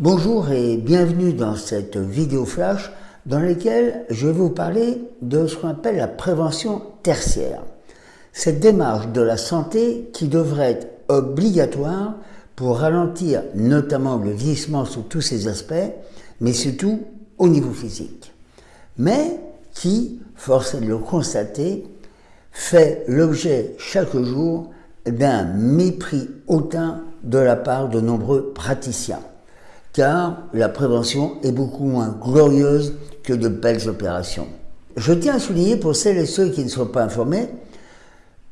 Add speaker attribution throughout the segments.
Speaker 1: Bonjour et bienvenue dans cette vidéo flash dans laquelle je vais vous parler de ce qu'on appelle la prévention tertiaire. Cette démarche de la santé qui devrait être obligatoire pour ralentir notamment le vieillissement sous tous ses aspects, mais surtout au niveau physique. Mais qui, force est de le constater, fait l'objet chaque jour d'un mépris hautain de la part de nombreux praticiens car la prévention est beaucoup moins glorieuse que de belles opérations. Je tiens à souligner pour celles et ceux qui ne sont pas informés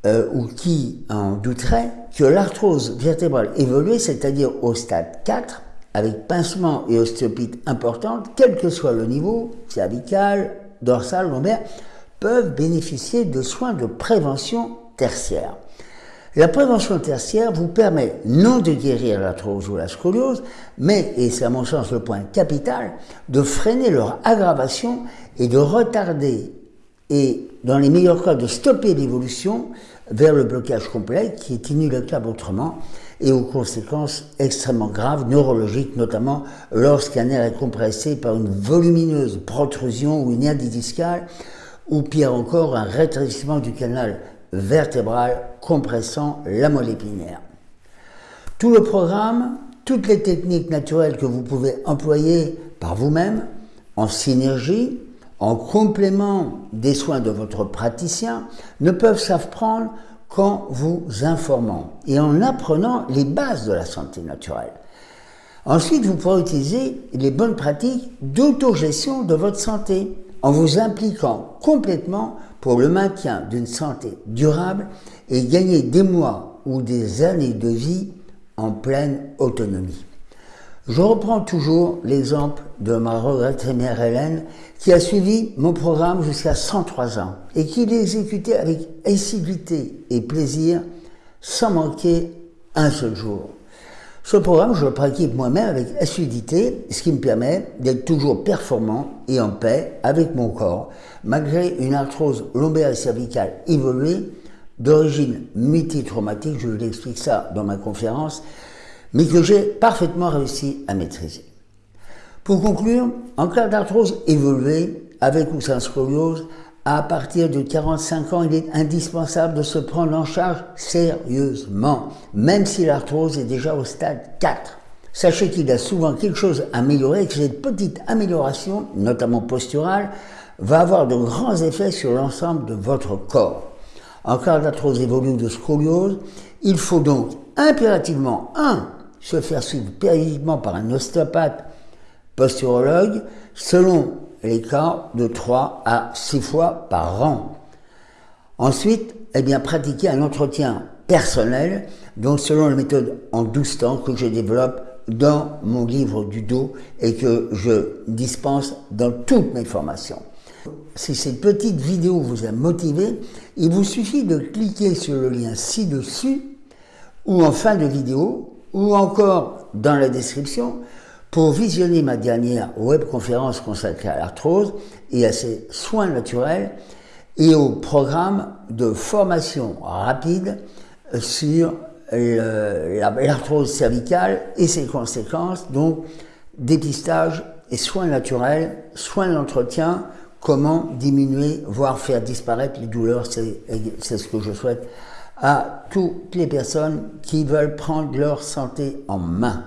Speaker 1: euh, ou qui en douteraient que l'arthrose vertébrale évoluée, c'est-à-dire au stade 4, avec pincement et ostéopite importante, quel que soit le niveau, cervical, dorsal, lombaire, peuvent bénéficier de soins de prévention tertiaire. La prévention tertiaire vous permet non de guérir l'arthrose ou la scoliose, mais, et c'est à mon sens le point capital, de freiner leur aggravation et de retarder et, dans les meilleurs cas, de stopper l'évolution vers le blocage complet qui est inéluctable autrement et aux conséquences extrêmement graves neurologiques, notamment lorsqu'un nerf est compressé par une volumineuse protrusion ou une hernie discale, ou pire encore un rétrécissement du canal vertébrale compressant la moelle épinière. Tout le programme, toutes les techniques naturelles que vous pouvez employer par vous-même, en synergie, en complément des soins de votre praticien, ne peuvent s'apprendre qu'en vous informant et en apprenant les bases de la santé naturelle. Ensuite, vous pourrez utiliser les bonnes pratiques d'autogestion de votre santé en vous impliquant complètement pour le maintien d'une santé durable et gagner des mois ou des années de vie en pleine autonomie. Je reprends toujours l'exemple de ma regrettée mère Hélène qui a suivi mon programme jusqu'à 103 ans et qui l'a exécuté avec assiduité et plaisir sans manquer un seul jour. Ce programme, je le pratique moi-même avec assiduité, ce qui me permet d'être toujours performant et en paix avec mon corps, malgré une arthrose lombaire et cervicale évoluée d'origine multitraumatique, je vous explique ça dans ma conférence, mais que j'ai parfaitement réussi à maîtriser. Pour conclure, en cas d'arthrose évoluée, avec ou sans scoliose, à partir de 45 ans, il est indispensable de se prendre en charge sérieusement, même si l'arthrose est déjà au stade 4. Sachez qu'il a souvent quelque chose à améliorer et que cette petite amélioration, notamment posturale, va avoir de grands effets sur l'ensemble de votre corps. En cas d'arthrose évolue de scoliose, il faut donc impérativement, 1. se faire suivre périodiquement par un ostéopathe posturologue selon les cas de 3 à 6 fois par an. Ensuite, eh bien, pratiquer un entretien personnel, donc selon la méthode en 12 temps que je développe dans mon livre du dos et que je dispense dans toutes mes formations. Si cette petite vidéo vous a motivé, il vous suffit de cliquer sur le lien ci-dessus ou en fin de vidéo ou encore dans la description pour visionner ma dernière webconférence consacrée à l'arthrose et à ses soins naturels et au programme de formation rapide sur l'arthrose cervicale et ses conséquences, donc dépistage et soins naturels, soins d'entretien, comment diminuer, voire faire disparaître les douleurs, c'est ce que je souhaite à toutes les personnes qui veulent prendre leur santé en main.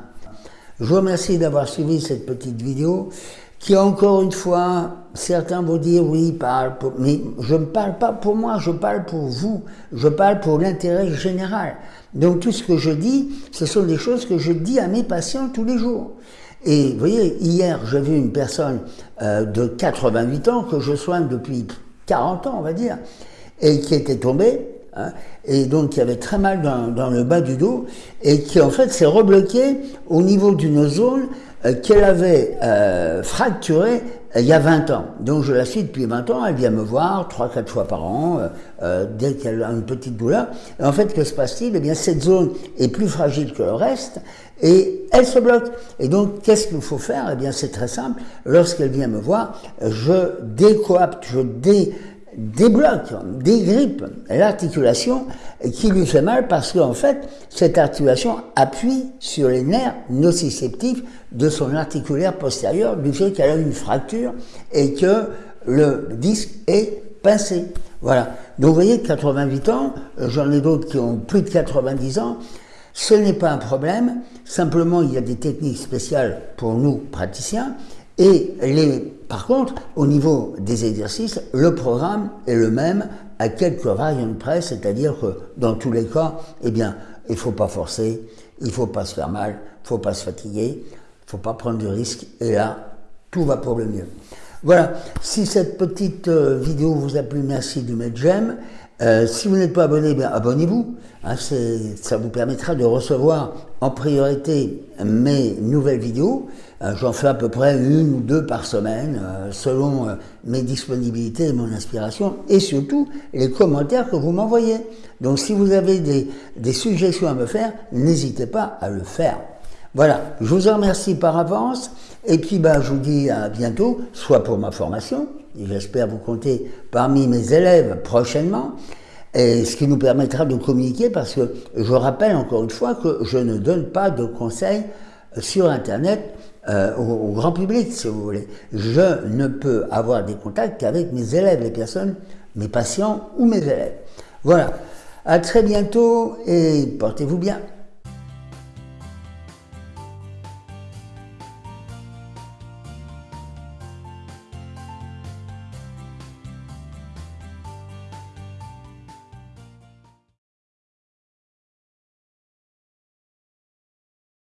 Speaker 1: Je vous remercie d'avoir suivi cette petite vidéo qui, encore une fois, certains vont dire oui, parle mais je ne parle pas pour moi, je parle pour vous, je parle pour l'intérêt général. Donc tout ce que je dis, ce sont des choses que je dis à mes patients tous les jours. Et vous voyez, hier, j'ai vu une personne euh, de 88 ans que je soigne depuis 40 ans, on va dire, et qui était tombée, hein, et donc qui avait très mal dans, le bas du dos, et qui en fait s'est rebloqué au niveau d'une zone euh, qu'elle avait euh, fracturée il y a 20 ans. Donc je la suis depuis 20 ans, elle vient me voir 3-4 fois par an, dès qu'elle a une petite douleur. Et en fait, que se passe-t-il? Eh bien, cette zone est plus fragile que le reste, et elle se bloque. Et donc, qu'est-ce qu'il faut faire? Eh bien, c'est très simple. Lorsqu'elle vient me voir, je décoapte, je débloque, dégrippe l'articulation qui lui fait mal parce qu'en fait, cette articulation appuie sur les nerfs nociceptifs de son articulaire postérieur du fait qu'elle a une fracture et que le disque est pincé. Voilà. Donc vous voyez, 88 ans, j'en ai d'autres qui ont plus de 90 ans, ce n'est pas un problème, simplement il y a des techniques spéciales pour nous praticiens, et les, par contre, au niveau des exercices, le programme est le même à quelques variantes près, c'est-à-dire que dans tous les cas, eh bien, il ne faut pas forcer, il ne faut pas se faire mal, il ne faut pas se fatiguer, il ne faut pas prendre de risques, et là, tout va pour le mieux. Voilà, si cette petite euh, vidéo vous a plu, merci de mettre j'aime. Euh, si vous n'êtes pas abonné, bien abonnez-vous. Hein, ça vous permettra de recevoir en priorité mes nouvelles vidéos. Euh, j'en fais à peu près une ou deux par semaine, selon mes disponibilités mon inspiration, et surtout les commentaires que vous m'envoyez. Donc si vous avez des, suggestions à me faire, n'hésitez pas à le faire. Voilà, je vous en remercie par avance. Et puis, ben, je vous dis à bientôt, soit pour ma formation, j'espère vous compter parmi mes élèves prochainement, ce qui nous permettra de communiquer parce que je rappelle encore une fois que je ne donne pas de conseils sur Internet euh, au, grand public, si vous voulez. Je ne peux avoir des contacts qu'avec mes élèves, les personnes, mes patients ou mes élèves. Voilà. À très bientôt et portez-vous bien.